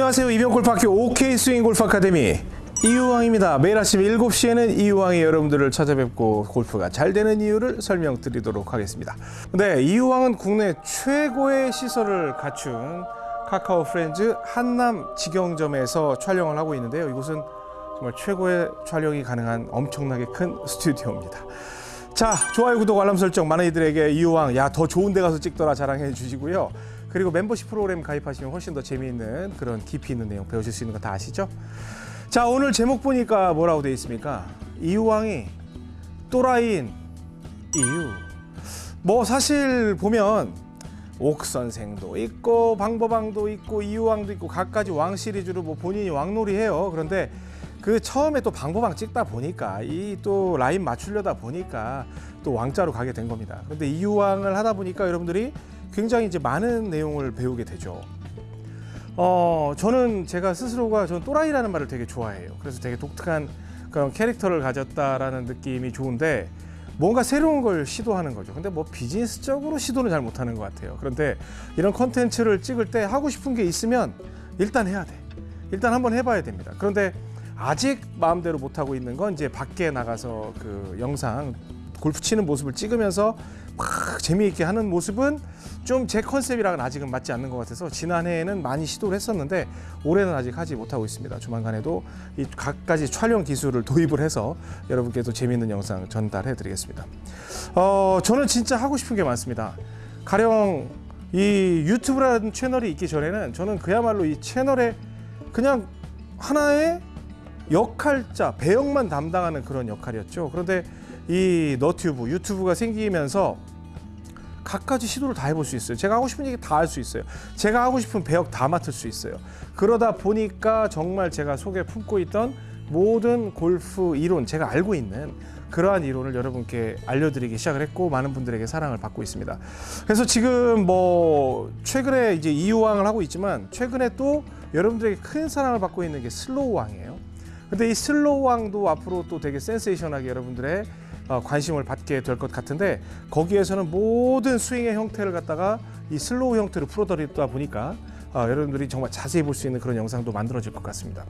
안녕하세요. 이병골프학교 OK 스윙 골프 아카데미 이유왕입니다. 매일 아침 7시에는 이유왕이 여러분들을 찾아뵙고 골프가 잘 되는 이유를 설명드리도록 하겠습니다. 네, 이유왕은 국내 최고의 시설을 갖춘 카카오 프렌즈 한남 직영점에서 촬영을 하고 있는데요. 이곳은 정말 최고의 촬영이 가능한 엄청나게 큰 스튜디오입니다. 자, 좋아요, 구독, 알람 설정 많은 이들에게 이유왕 야 더 좋은 데 가서 찍더라 자랑해 주시고요. 그리고 멤버십 프로그램 가입하시면 훨씬 더 재미있는 그런 깊이 있는 내용 배우실 수 있는 거 다 아시죠? 자, 오늘 제목 보니까 뭐라고 되어 있습니까? 이유왕이 또라이인 이유. 뭐 사실 보면 옥 선생도 있고 방법왕도 있고 이유왕도 있고 각가지 왕 시리즈로 뭐 본인이 왕놀이 해요. 그런데 그 처음에 또 방법왕 찍다 보니까 이 또 라인 맞추려다 보니까 또 왕자로 가게 된 겁니다. 그런데 이유왕을 하다 보니까 여러분들이 굉장히 이제 많은 내용을 배우게 되죠. 어, 저는 제가 스스로가 저는 또라이라는 말을 되게 좋아해요. 그래서 되게 독특한 그런 캐릭터를 가졌다라는 느낌이 좋은데 뭔가 새로운 걸 시도하는 거죠. 근데 뭐 비즈니스적으로 시도는 잘 못하는 것 같아요. 그런데 이런 컨텐츠를 찍을 때 하고 싶은 게 있으면 일단 해야 돼. 일단 한번 해봐야 됩니다. 그런데 아직 마음대로 못 하고 있는 건 이제 밖에 나가서 그 영상 골프 치는 모습을 찍으면서 막 재미있게 하는 모습은 좀 제 컨셉이랑은 아직은 맞지 않는 것 같아서 지난해에는 많이 시도를 했었는데 올해는 아직 하지 못하고 있습니다. 조만간에도 이 각가지 촬영 기술을 도입을 해서 여러분께도 재미있는 영상 전달해 드리겠습니다. 어, 저는 진짜 하고 싶은 게 많습니다. 가령 이 유튜브라는 채널이 있기 전에는 저는 그야말로 이 채널에 그냥 하나의 역할자, 배역만 담당하는 그런 역할이었죠. 그런데 이 너튜브, 유튜브가 생기면서 각가지 시도를 다 해볼 수 있어요. 제가 하고 싶은 얘기 다 할 수 있어요. 제가 하고 싶은 배역 다 맡을 수 있어요. 그러다 보니까 정말 제가 속에 품고 있던 모든 골프 이론, 제가 알고 있는 그러한 이론을 여러분께 알려드리기 시작을 했고 많은 분들에게 사랑을 받고 있습니다. 그래서 지금 뭐 최근에 이제 이유왕을 하고 있지만 최근에 또 여러분들에게 큰 사랑을 받고 있는 게 slow 왕이에요. 근데 이 slow 왕도 앞으로 또 되게 센세이션하게 여러분들의 어, 관심을 받게 될 것 같은데 거기에서는 모든 스윙의 형태를 갖다가 이 slow 형태로 풀어드리다 보니까 어, 여러분들이 정말 자세히 볼 수 있는 그런 영상도 만들어질 것 같습니다.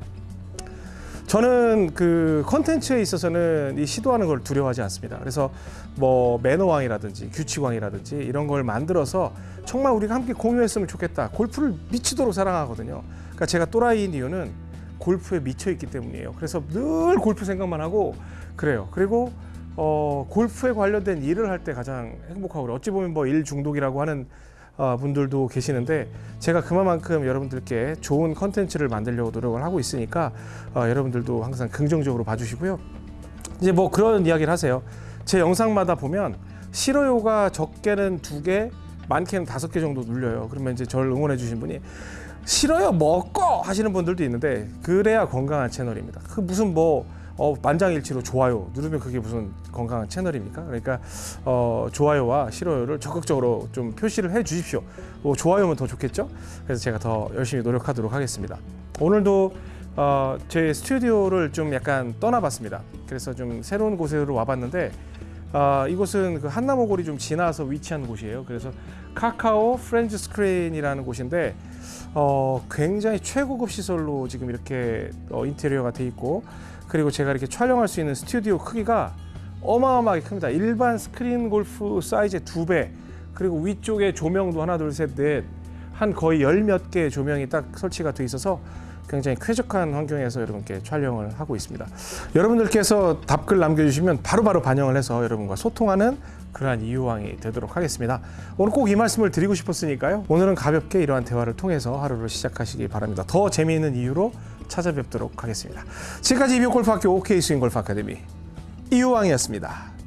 저는 그 컨텐츠에 있어서는 이 시도하는 걸 두려워하지 않습니다. 그래서 뭐 매너왕이라든지 규칙왕이라든지 이런 걸 만들어서 정말 우리가 함께 공유했으면 좋겠다. 골프를 미치도록 사랑하거든요. 그러니까 제가 또라이인 이유는 골프에 미쳐 있기 때문이에요. 그래서 늘 골프 생각만 하고 그래요. 그리고 어, 골프에 관련된 일을 할 때 가장 행복하고 어찌 보면 뭐 일 중독이라고 하는 어, 분들도 계시는데 제가 그만큼 여러분들께 좋은 컨텐츠를 만들려고 노력을 하고 있으니까 어, 여러분들도 항상 긍정적으로 봐주시고요. 이제 뭐 그런 이야기를 하세요. 제 영상마다 보면 싫어요가 적게는 두 개, 많게는 다섯 개 정도 눌려요. 그러면 이제 저를 응원해 주신 분이 싫어요 먹고 하시는 분들도 있는데 그래야 건강한 채널입니다. 그 무슨 뭐 어, 만장일치로 좋아요 누르면 그게 무슨 건강한 채널입니까? 그러니까 어, 좋아요와 싫어요를 적극적으로 좀 표시를 해 주십시오. 뭐 좋아요면 더 좋겠죠? 그래서 제가 더 열심히 노력하도록 하겠습니다. 오늘도 어, 제 스튜디오를 좀 약간 떠나봤습니다. 그래서 좀 새로운 곳으로 와봤는데 어, 이곳은 그 한남오거리 좀 지나서 위치한 곳이에요. 그래서 카카오 프렌즈 스크린이라는 곳인데 어, 굉장히 최고급 시설로 지금 이렇게 어, 인테리어가 돼 있고 그리고 제가 이렇게 촬영할 수 있는 스튜디오 크기가 어마어마하게 큽니다. 일반 스크린 골프 사이즈의 두 배. 그리고 위쪽에 조명도 하나, 둘, 셋, 넷. 한 거의 열 몇 개의 조명이 딱 설치가 돼 있어서 굉장히 쾌적한 환경에서 여러분께 촬영을 하고 있습니다. 여러분들께서 답글 남겨주시면 바로 바로 반영을 해서 여러분과 소통하는 그러한 이유왕이 되도록 하겠습니다. 오늘 꼭 이 말씀을 드리고 싶었으니까요. 오늘은 가볍게 이러한 대화를 통해서 하루를 시작하시기 바랍니다. 더 재미있는 이유로 찾아뵙도록 하겠습니다. 지금까지 이비골프학교 OK 스윙골프 아카데미 이유왕이었습니다.